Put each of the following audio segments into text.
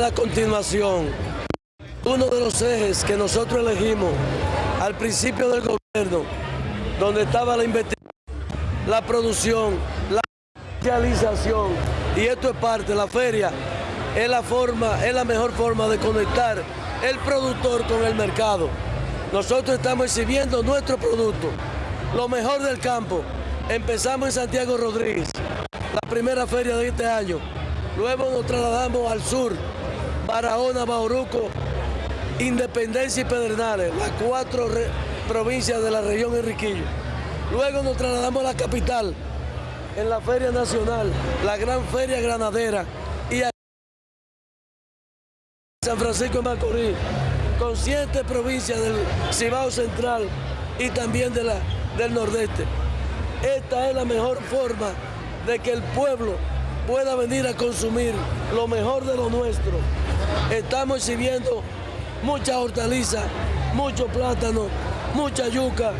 la continuación, uno de los ejes que nosotros elegimos al principio del gobierno, donde estaba la investigación, la producción, la comercialización, y esto es parte, la feria es la forma, es la mejor forma de conectar el productor con el mercado. Nosotros estamos exhibiendo nuestro producto, lo mejor del campo. Empezamos en Santiago Rodríguez, la primera feria de este año. Luego nos trasladamos al sur, Barahona, Bauruco, Independencia y Pedernales, las cuatro provincias de la región Enriquillo. Luego nos trasladamos a la capital, en la Feria Nacional, la Gran Feria Granadera, y a San Francisco de Macorís, con siete provincias del Cibao Central y también de la, del Nordeste. Esta es la mejor forma de que el pueblo pueda venir a consumir lo mejor de lo nuestro. Estamos exhibiendo mucha hortaliza, mucho plátano, mucha yuca.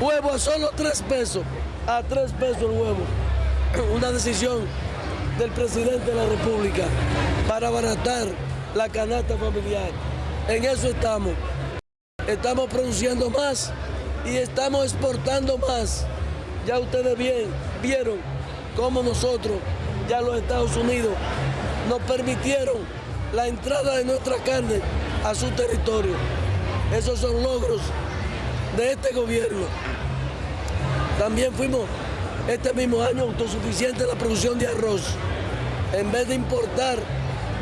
Huevo a solo tres pesos, a tres pesos el huevo. Una decisión del presidente de la República para abaratar la canasta familiar. En eso estamos. Estamos produciendo más y estamos exportando más. Ya ustedes bien, vieron cómo nosotros, ya los Estados Unidos, nos permitieron la entrada de nuestra carne a su territorio. Esos son logros de este gobierno. También fuimos este mismo año autosuficiente en la producción de arroz. En vez de importar,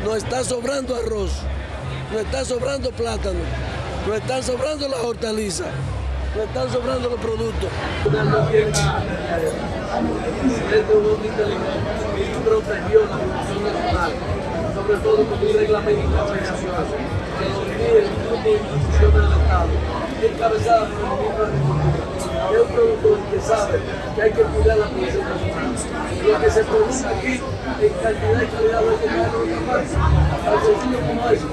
nos está sobrando arroz, nos está sobrando plátano, nos están sobrando las hortalizas, nos están sobrando los productos. protegió la producción nacional, sobre todo con un reglamento nacional que lo el grupo de instituciones del Estado, encabezada por el ministro de Agricultura, que es un productor que sabe que hay que cuidar la producción nacional. Lo que se produce aquí en cantidad y calidad hay que de otra parte. Tan sencillo como eso.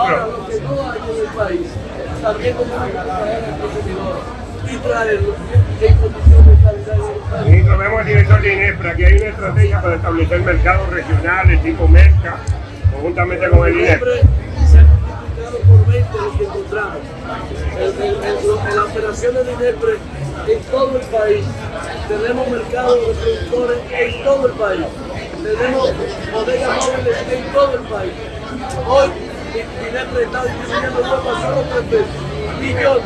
Ahora, lo que no hay en el país, también como al consumidor y traerlo en condiciones de calidad y Ministro, vemos al director de INEPRA que hay una estrategia para establecer mercados regionales tipo Merca, conjuntamente con el multiplicado por 20 los que encontramos. En, en, en, en las operaciones de INEPRE en todo el país. Tenemos mercados de productores en todo el país. Tenemos bodegas móviles en todo el país. Hoy INEPRE está distribuyendo huevos a solo tres pesos. Millones,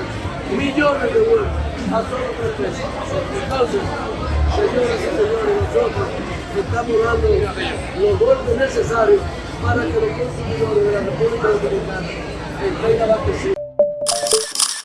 millones de huevos a solo tres pesos. Entonces, señoras y señores, nosotros estamos dando los golpes necesarios para que los consumidores de la República Dominicana estén abastecidos.